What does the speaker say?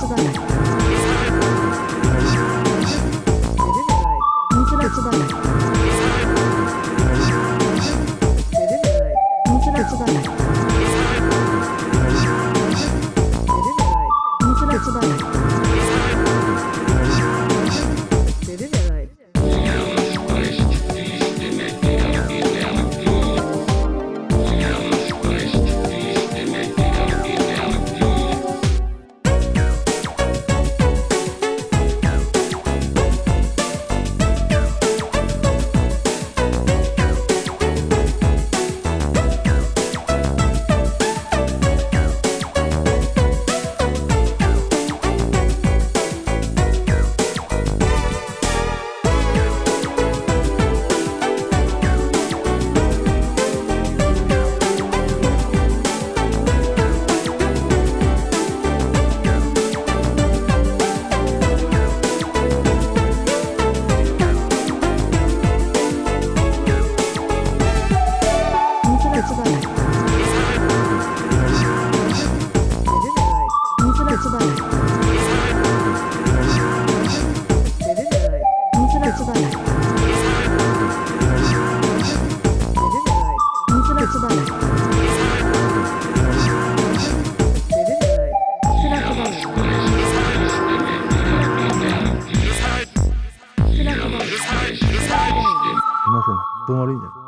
这个。悪いじゃな